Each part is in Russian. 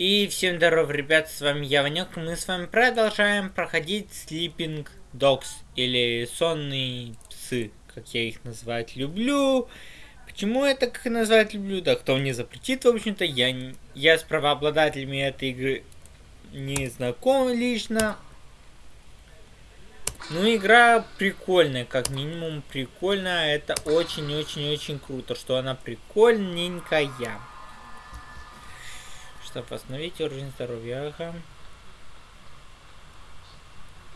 И всем здоров, ребят, с вами я, Ванек, мы с вами продолжаем проходить Sleeping Dogs, или Сонные Псы, как я их называть люблю. Почему я так их называть люблю? Да кто мне запретит, в общем-то, я, я с правообладателями этой игры не знаком лично. Ну, игра прикольная, как минимум прикольная. Это очень-очень-очень круто, что она прикольненькая. Чтобы восстановить уровень здоровья. Ага.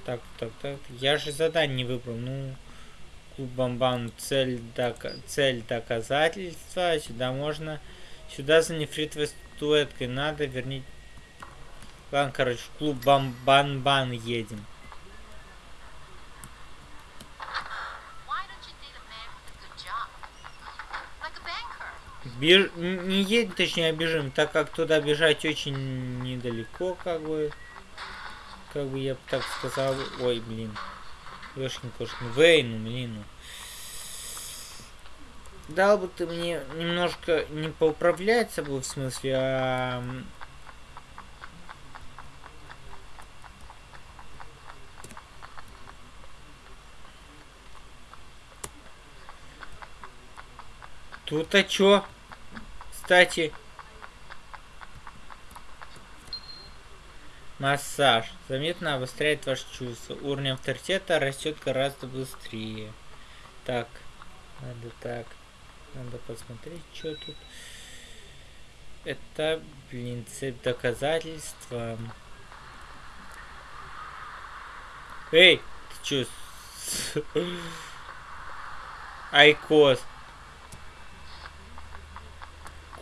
Так, так, так. Я же задание не выбрал. Ну, клуб Бамбан. Цель, док... цель доказательства. Сюда можно... Сюда за нефритовой статуэткой надо вернить... Ладно, короче, в клуб Бамбан-Бан едем. Беж... Не едем, точнее, бежим, так как туда бежать очень недалеко, как бы. Как бы я так сказал. Ой, блин. Ёшкин кошкин. Вейну, блин. Дал бы ты мне немножко не поуправлять собой, в смысле, а... Тут-то чё? Кстати, массаж заметно обостряет ваше чувство. Уровень авторитета растет гораздо быстрее. Так, надо так. Надо посмотреть, что тут. Это, блин, цепь доказательства. Эй, ты чё? Айкос.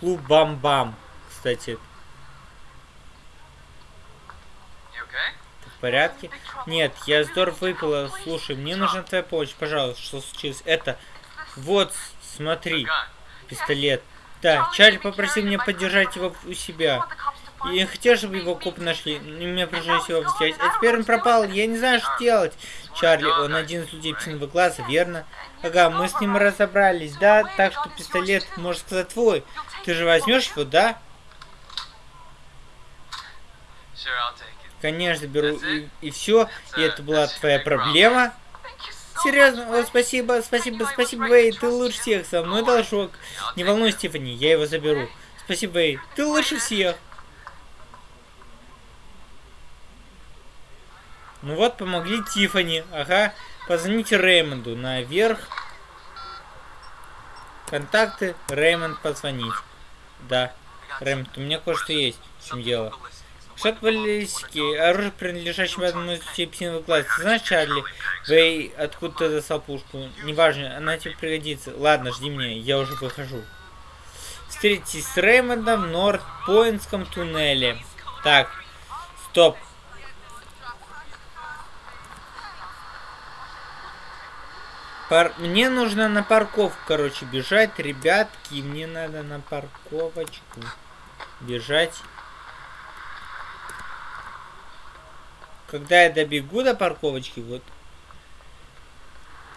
Клуб Бам-Бам, кстати. в порядке? Нет, я здорово выпила. Слушай, мне нужна твоя помощь, пожалуйста. Что случилось? Это... Вот, смотри. Пистолет. Да, Чарли попросил меня поддержать его у себя. И я хотел, чтобы его коп нашли. И мне пришлось его взять. А теперь он пропал. Я не знаю, что делать. Чарли, он один из людей псиного глаза, верно? Ага, мы с ним разобрались, да? Так что пистолет, можно сказать, твой. Ты же возьмешь его, да? Конечно, беру. И, и все. И это была твоя проблема. Серьезно, о, спасибо, спасибо, спасибо, Вей, ты лучше всех, со мной должок. Не волнуйся, Стефани, я его заберу. Спасибо, Вей, ты лучше всех. Ну вот, помогли Тифани. Ага. Позвоните Реймонду наверх. Контакты. Реймонд позвонить. Да. Реймонд, у меня кое-что есть. В чем дело? Шаг баллистики. Оружие, принадлежащее одному из псиновых глаз. Знаешь, Чарли? Вей, откуда ты достал пушку? Неважно, она тебе пригодится. Ладно, жди меня, я уже выхожу. Встретитесь с Реймондом в Норт-Поинтском туннеле. Так, стоп. Пар... Мне нужно на парковку, короче, бежать, ребятки. Мне надо на парковочку бежать. Когда я добегу до парковочки, вот.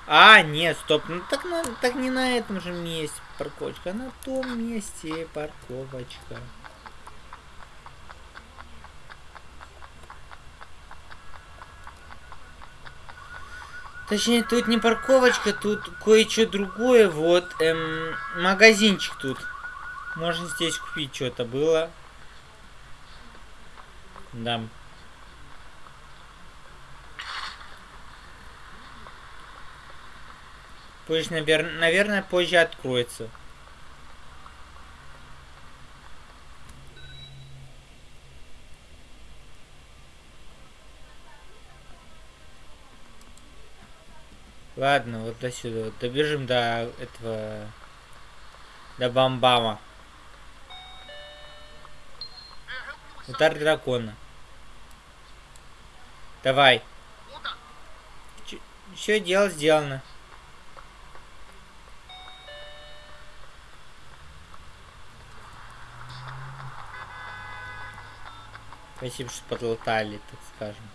А, нет, стоп. Ну так, на, так не на этом же месте парковочка, а на том месте парковочка. Точнее, тут не парковочка, тут кое-что другое. Вот, эм, магазинчик тут. Можно здесь купить что-то было. Да. Позже, навер наверное, позже откроется. Ладно, вот до сюда. Добежим до этого... До Бамбама. Удар дракона. Давай. Все дело сделано. Спасибо, что подлатали, так скажем.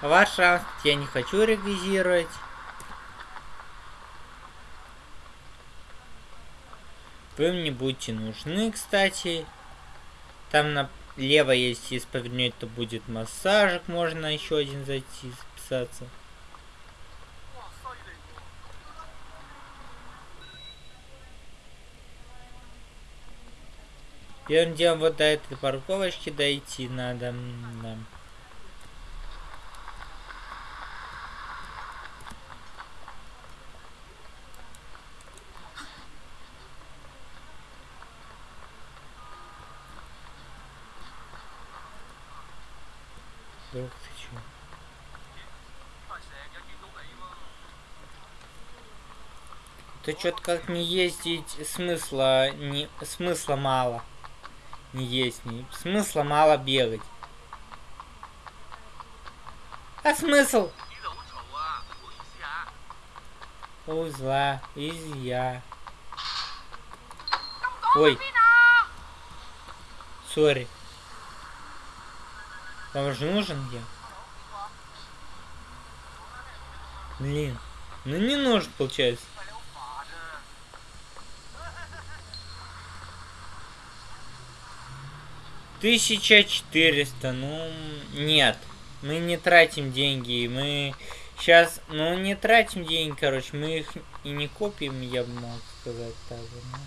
Ваш шанс я не хочу ревизировать. Вы мне будете нужны, кстати. Там налево, если повернуть, то будет массажик. Можно еще один зайти, записаться. Первым делом вот до этой парковочки дойти надо. Да. Друг, ты чё? Ты что-то как не ездить смысла не смысла мало не есть, не... смысла мало бегать. А смысл? Узла, изя. Ой. Сори. Вам же нужен я? Блин. Ну не нужен, получается. 1400, ну, нет. Мы не тратим деньги, мы сейчас, ну, не тратим деньги, короче, мы их и не копим, я бы мог сказать так. Но...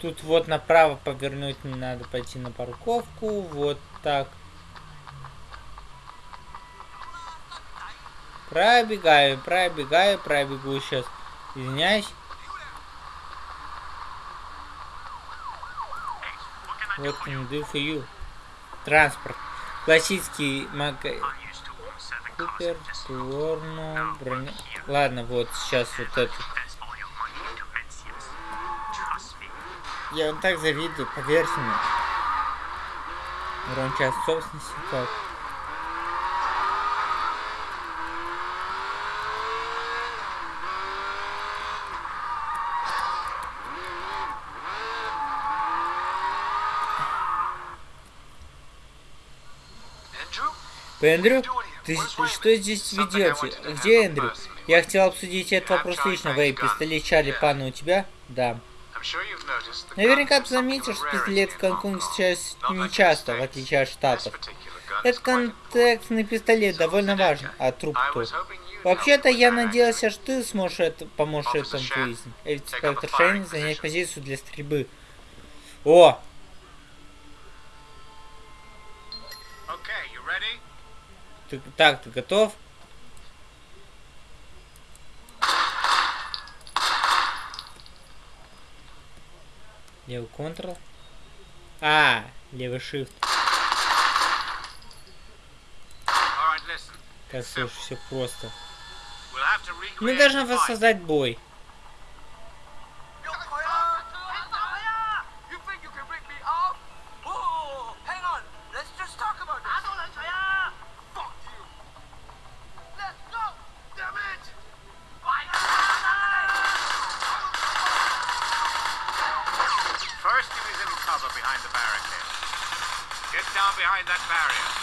Тут вот направо повернуть не надо пойти на парковку, вот так. Пробегаю, пробегаю, пробегу сейчас. Извиняюсь. What can do for you? Транспорт. Классический мага... Купер, Туорно, броня... Ладно, вот сейчас вот это. Я вам так завидую, поверьте мне. Урон часть собственности, как? Эндрю? Ты что здесь ведете? Где Эндрю? Я хотел обсудить этот вопрос лично. Вэй, пистолет Чарли Пана у тебя? Да. Наверняка ты заметил, что пистолет в Гонконге сейчас не часто, в отличие от Штатов. Этот контекстный пистолет довольно важен, а труп кто? Вообще-то я надеялся, что ты сможешь это, поможешь этому выяснить. Инспектор Шейн занять позицию для стрельбы. О, Ты, так, ты готов? Левый Ctrl. А, левый Shift. Так, слушай, все просто. Мы должны воссоздать бой. barrier.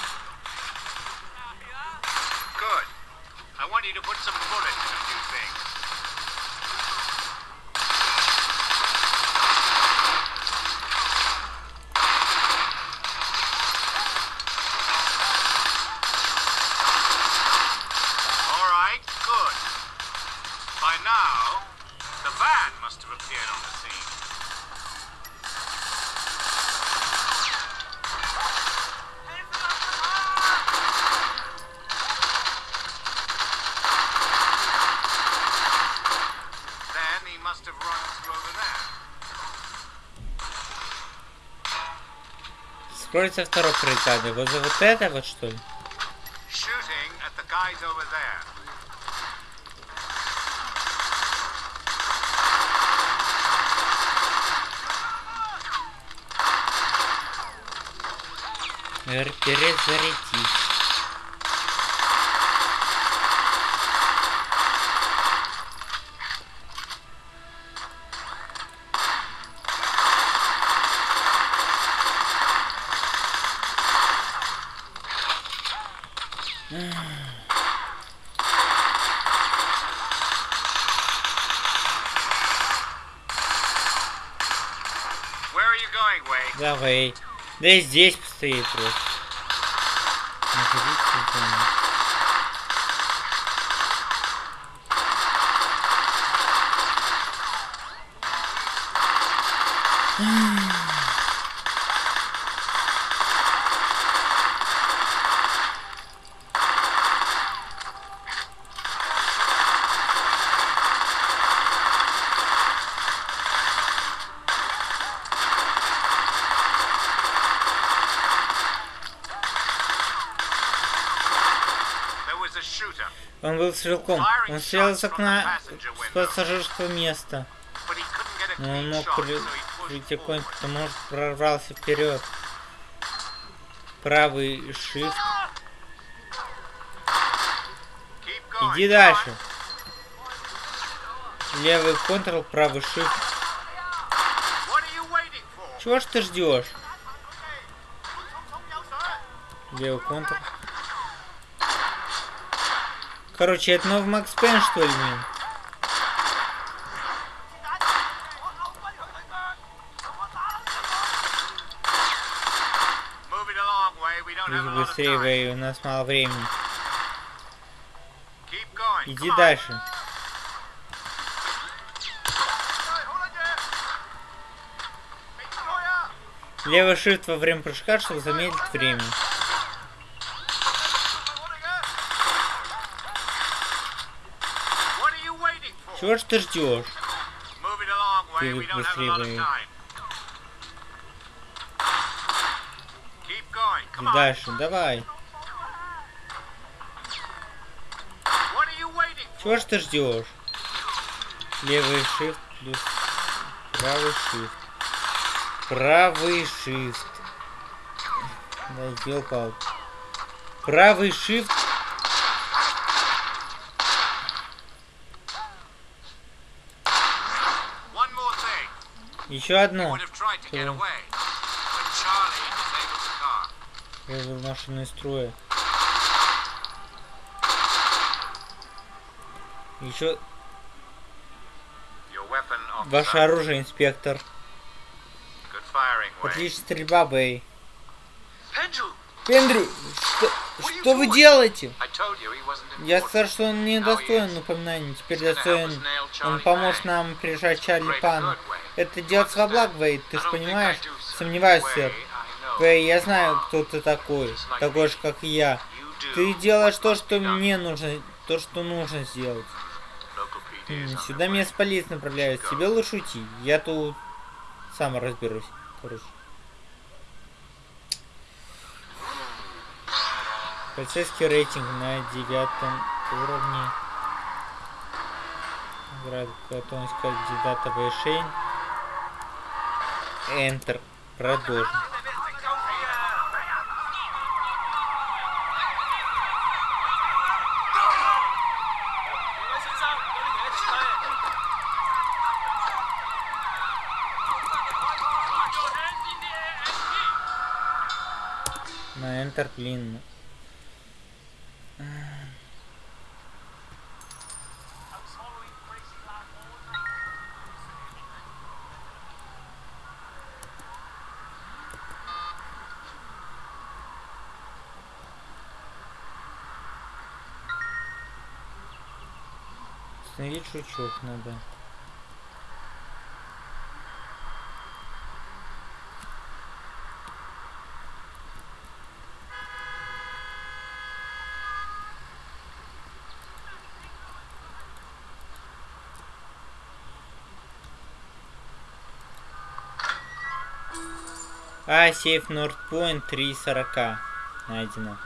Второй прикады. Вот за вот это вот что ли? Перезарядись. Давай. Да здесь постоит просто. Он был стрелком. Он стрелял из окна с пассажирского места. Но он мог прийти конь, потому что прорвался вперед. Правый shift. Иди дальше. Левый контрол, правый shift. Чего ж ты ждешь? Левый контрол. Короче, это новый Макс Пен, что ли, блин? Быстрее, Вэй, у нас мало времени. Иди дальше. Левый shift во время прыжка, чтобы замедлить время. Чего ж ты ждешь? Ты быстрее дальше, давай. Чего ж ты ждешь? Левый shift плюс правый shift. Правый shift. Да, елпал. Правый shift Еще одно. Вывел машину из строя. Еще... Ваше оружие, инспектор. Отличная стрельба, Бэй. Пендрю, что, что вы делаете? Я сказал, что он не достоин упоминания. Теперь достоин. Он поможет нам прижать Чарли Пана. Это делается во благо, Вейд, ты же понимаешь? Сомневаюсь, сэр. Вей, я знаю, кто ты такой. Такой же, как и я. Ты делаешь то, что мне нужно, то, что нужно сделать. Сюда меня с полиции направляют. Тебе лучше уйти. Я тут сам разберусь. Короче. Полицейский рейтинг на девятом уровне. Готовность кандидата в решение. Enter. Продолжим. На Enter, блин. Жучок надо. А, сейф Нордпоинт 3.40 найдено.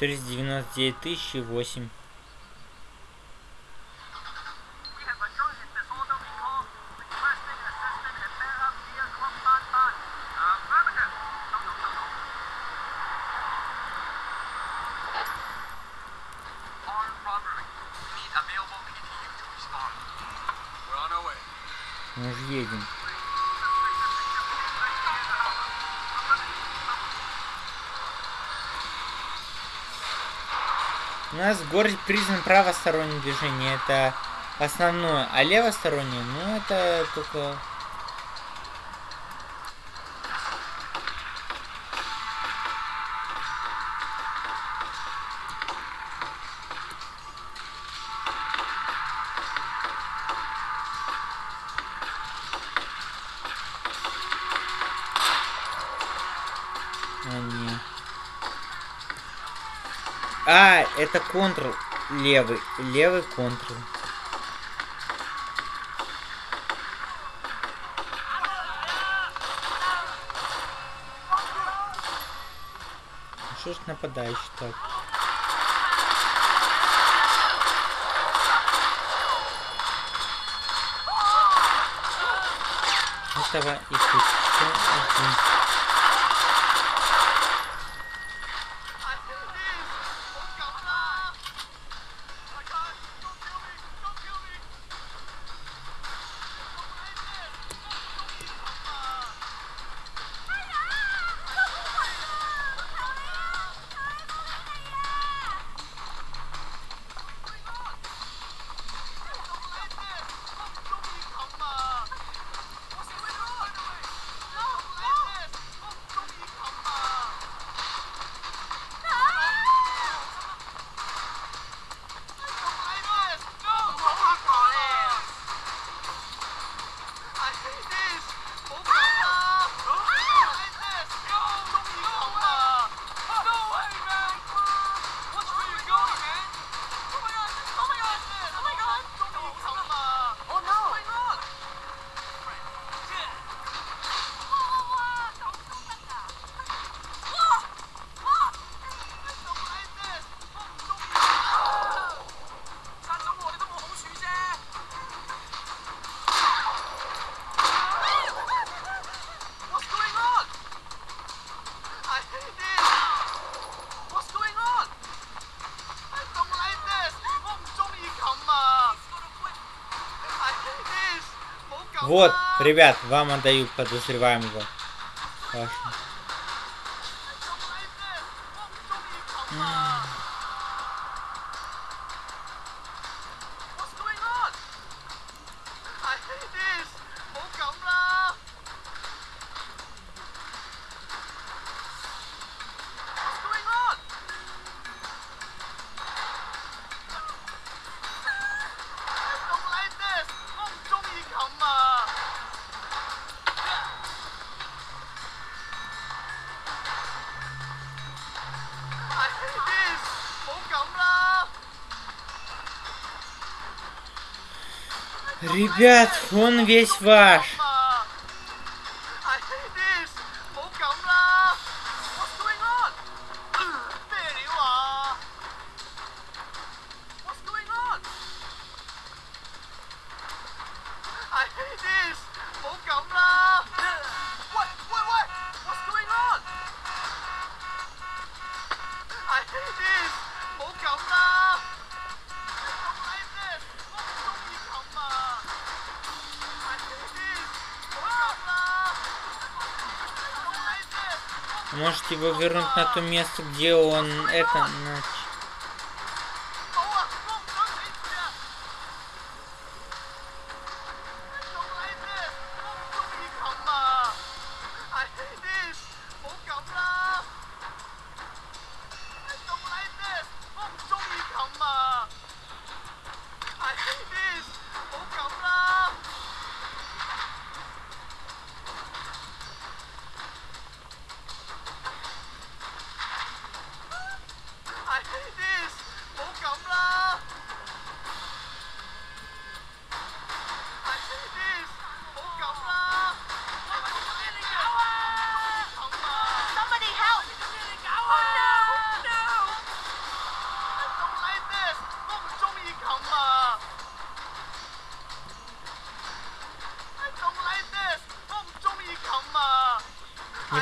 То есть 99 тысяч восемь. У нас в городе признан правостороннее движение, это основное, а левостороннее, ну это только это контрол левый. Левый контрол. Что ж нападающий так? Этого и тут все один. Вот, ребят, вам отдаю подозреваемого. Вашу. Ребят, он весь ваш. Можете его вернуть на то место, где он это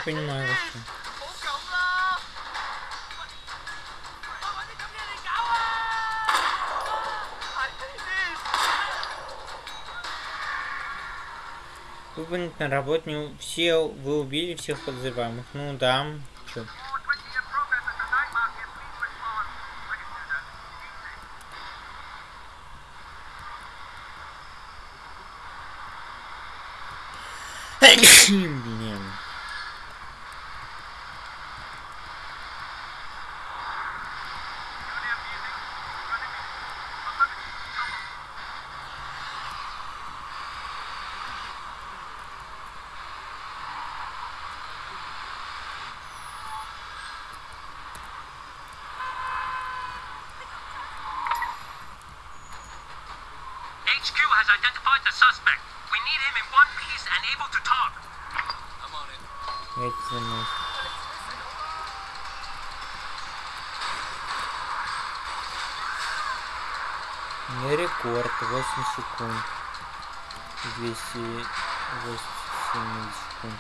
понимаю вообще. Вы, на работе не... все, вы убили всех подозреваемых. Ну да, чё. team HQ has identified the suspect. We need him in one piece and able to talk. I'm on it. Я это займусь. Не рекорд, 8 секунд. 287 секунд.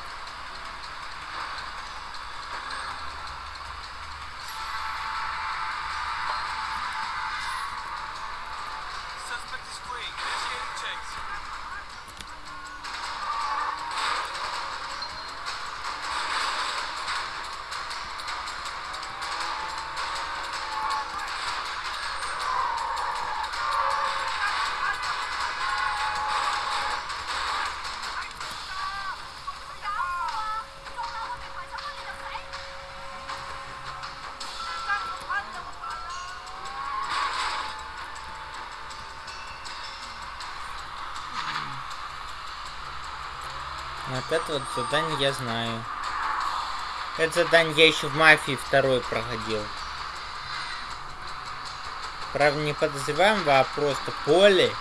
Вот задание я знаю. Это задание я еще в мафии второй проходил. Правда, не подозреваемого, а просто поле.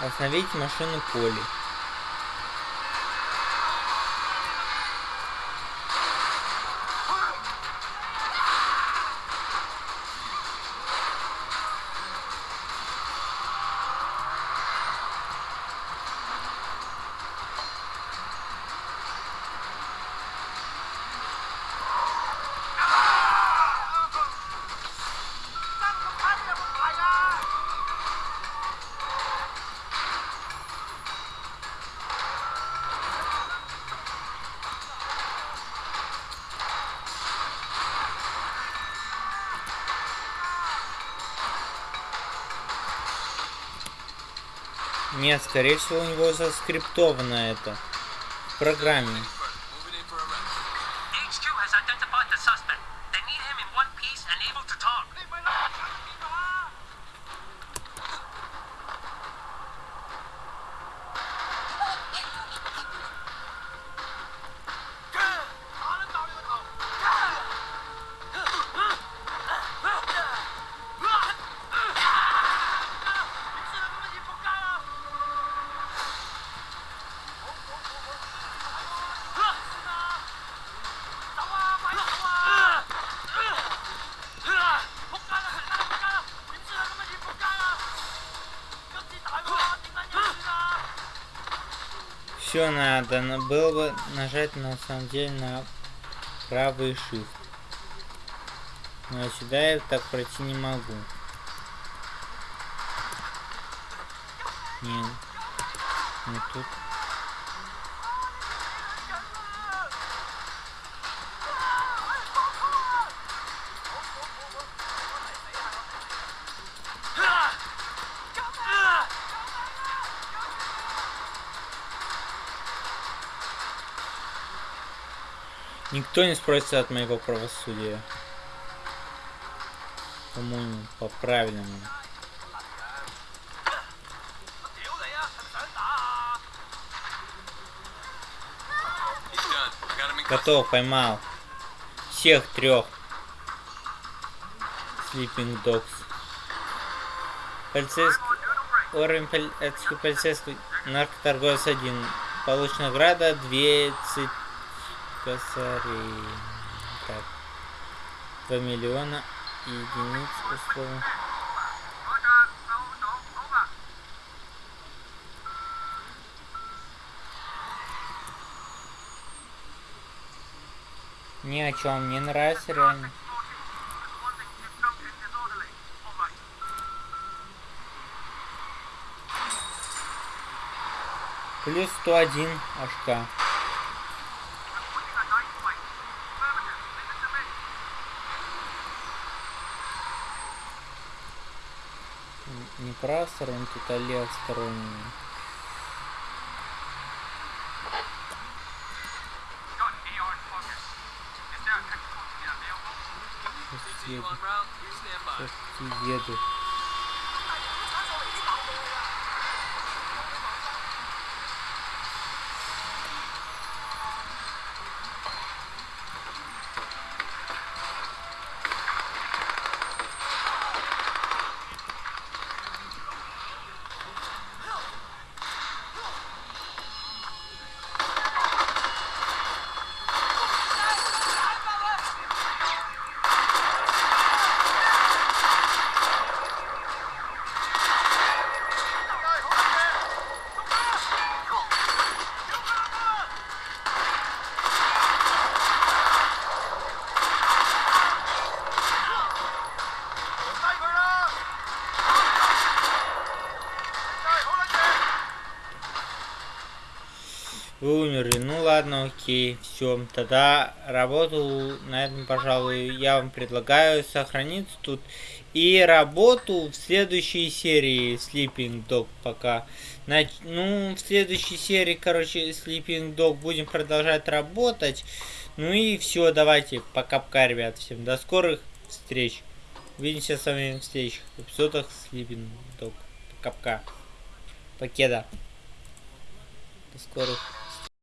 Остановить машину поле. Нет, скорее всего у него заскриптовано это в программе. Все надо, было бы нажать на самом деле на правый shift. Но сюда я так пройти не могу. Никто не спросится от моего правосудия. По-моему, по-правильному. Готов, поймал. Всех трех. Sleeping Dogs. Полицейский... Уровень полицейский, полицейский наркоторговец 1. Получена награда 20 косарей. Так. 2 миллиона единиц условно. Ни о чем не нравится реально. Плюс 101 HK. не правосторонний, тут а левосторонний. Сейчас еду. Сейчас еду. Умерли. Ну ладно, окей, все. Тогда работу на этом, пожалуй, я вам предлагаю сохраниться тут. И работу в следующей серии Sleeping Dog пока. Нач... Ну, в следующей серии, короче, Sleeping Dog будем продолжать работать. Ну и все, давайте. Пока-пока, ребят. Всем до скорых встреч. Увидимся с вами в следующих эпизодах Sleeping Dog. Пока-пока. Покеда. До скорых